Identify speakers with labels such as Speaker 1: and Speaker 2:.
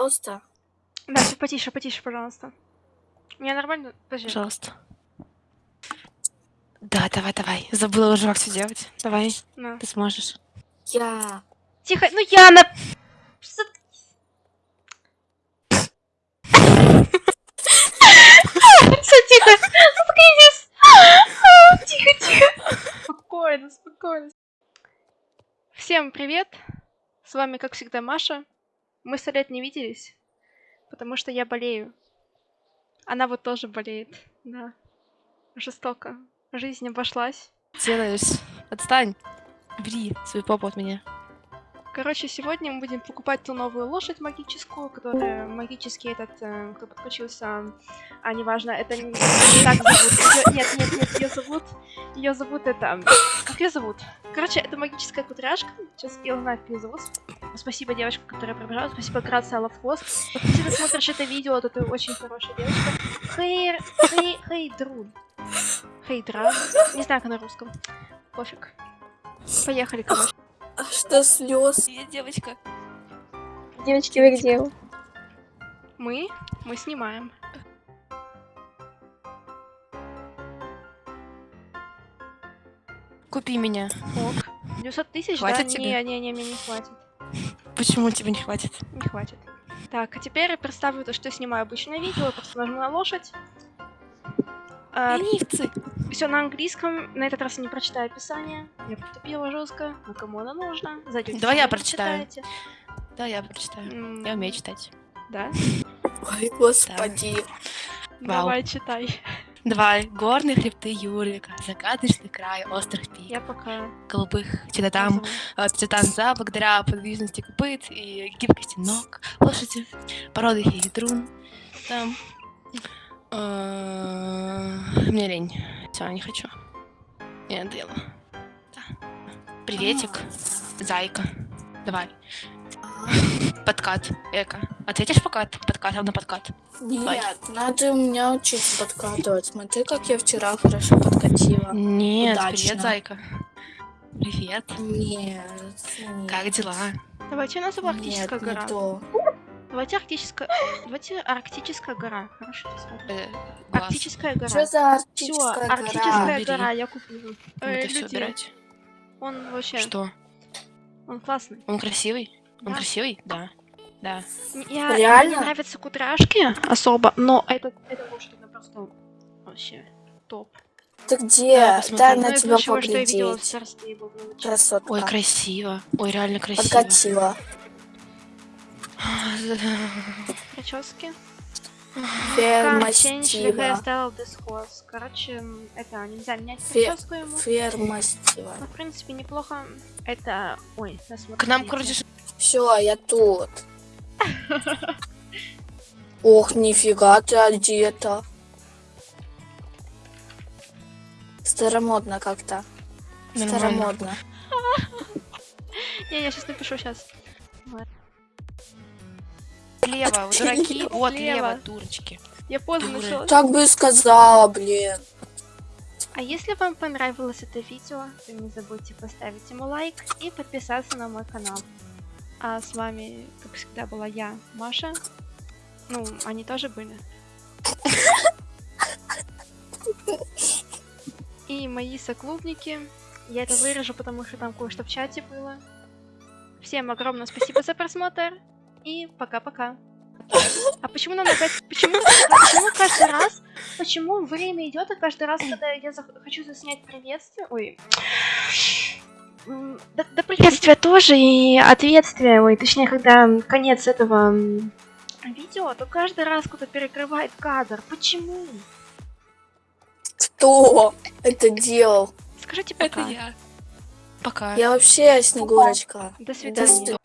Speaker 1: Пожалуйста.
Speaker 2: Да, всё, потише, потише, пожалуйста. Меня нормально? Подожди.
Speaker 3: Пожалуйста. Да, давай, давай. Забыла уже, как все делать. Давай,
Speaker 2: На.
Speaker 3: ты сможешь.
Speaker 1: Я.
Speaker 2: Тихо, ну! Что ты- Всё, тихо! Заткнитесь! Тихо, тихо! Спокойно, спокойно. Всем привет! С вами, как всегда, Маша. Мы сто лет не виделись, потому что я болею. Она вот тоже болеет, да. Жестоко. Жизнь обошлась.
Speaker 3: Делаешь. Отстань. Бери свою попу от меня.
Speaker 2: Короче, сегодня мы будем покупать ту новую лошадь магическую, которая магический этот, э, кто подключился, а неважно, это не, не так зовут. Её- нет, нет, нет, ее зовут, ее зовут это, как ее зовут? Короче, это магическая кудряшка. Сейчас я узнаю, как ее зовут. Спасибо девочка, которая пробежала. Спасибо, Грация Лавхвост. Если ты смотришь это видео, то ты очень хорошая девочка. Хей, хей, хейдрун. Хейдра. Не знаю, как на русском. Пофиг. Поехали, короче.
Speaker 1: А что слез?
Speaker 3: Я девочка.
Speaker 4: Девочки, вы где?
Speaker 2: Мы, мы снимаем.
Speaker 3: Купи меня.
Speaker 2: Ок. 900 тысяч, да?
Speaker 3: Тебе?
Speaker 2: Не, не, не, мне не хватит.
Speaker 3: Почему тебе не хватит?
Speaker 2: Не хватит. Так, а теперь я представлю то, что я снимаю обычное видео, я просто нажму на лошадь.
Speaker 3: Ленивцы.
Speaker 2: все на английском, на этот раз я не прочитаю описание. Я потупила жестко. Ну кому оно нужно? Зайдете.
Speaker 3: Давай я прочитаю.
Speaker 2: почитаете.
Speaker 3: Да, я прочитаю.
Speaker 2: М,
Speaker 3: Я умею читать.
Speaker 2: Да?
Speaker 1: Ой, господи.
Speaker 3: Вау.
Speaker 2: Давай, читай.
Speaker 3: Давай. Горные хребты Юрика, закаточный край острых пик,
Speaker 2: Я пока...
Speaker 3: голубых где-то там,
Speaker 2: назову.
Speaker 3: э, цветан за благодаря подвижности копыт и гибкости ног лошади, породы хейдрун. Там. Э, Мне лень. Все, не хочу. Я. Да. Приветик, зайка. Давай. Подкат. Эко. Ответишь подкат? Подкатом на подкат.
Speaker 1: Нет, надо у меня учиться подкатывать. Смотри, как я вчера хорошо подкатила.
Speaker 3: Нет,
Speaker 1: Удачно.
Speaker 3: привет, зайка. Привет.
Speaker 1: Нет, нет.
Speaker 3: Как дела?
Speaker 2: Давайте назову арктическая
Speaker 1: Нет, не
Speaker 2: гора.
Speaker 1: то.
Speaker 2: Давайте арктическая... Давайте арктическая гора. Хорошо.
Speaker 3: Э.
Speaker 2: Арктическая гора.
Speaker 1: Что за арктическая гора?
Speaker 2: арктическая
Speaker 3: Бери.
Speaker 2: гора, я куплю. Э, люди, он вообще,
Speaker 3: Что?
Speaker 2: он классный.
Speaker 3: Он красивый? Он
Speaker 2: Да.
Speaker 3: красивый? Да. Да.
Speaker 2: Я,
Speaker 1: Реально?
Speaker 2: Мне нравятся кудряшки особо, но этот, это лошадь, просто вообще топ.
Speaker 1: Ты где?
Speaker 3: Да.
Speaker 1: Дай
Speaker 2: Ну,
Speaker 1: на
Speaker 2: из
Speaker 1: тебя
Speaker 2: лучшего, что я видела в
Speaker 1: поглядеть.
Speaker 2: царстве его величия.
Speaker 1: Красотка.
Speaker 3: Ой, красиво. Ой, реально красиво.
Speaker 1: Подкатила.
Speaker 2: Прически.
Speaker 1: Ферма Стива.
Speaker 2: this horse. Короче, это нельзя менять прическу ему.
Speaker 1: Ферма Стива.
Speaker 2: Но, в принципе, неплохо. Это... Ой, нас
Speaker 3: К нам, короче,
Speaker 1: Все, я тут. Ох, нифига ты одета. Старомодно как-то. Старомодно.
Speaker 2: Не, я сейчас напишу сейчас.
Speaker 3: Слева, вы дураки. Вот, лево, дурочки.
Speaker 2: Я поздно начала.
Speaker 1: Так бы и сказала, блин.
Speaker 2: А если вам понравилось это видео, то не забудьте поставить ему лайк и подписаться на мой канал. А с вами, как всегда, была я, Маша. Ну, они тоже были. И мои соклубники. Я это вырежу, потому что там кое-что в чате было. Всем огромное спасибо за просмотр. И пока-пока. А почему нам опять... Почему, почему каждый раз... Почему время идет, и каждый раз, когда я зах- хочу заснять приветствие... Ой... М, Да, да приветствие тоже, и ответствие, ой, точнее, когда конец этого видео, то каждый раз кто-то перекрывает кадр. Почему?
Speaker 1: Кто это делал?
Speaker 2: Скажите пока.
Speaker 3: Это я. Пока.
Speaker 1: Я вообще Снегурочка.
Speaker 2: До
Speaker 1: До
Speaker 2: свидания.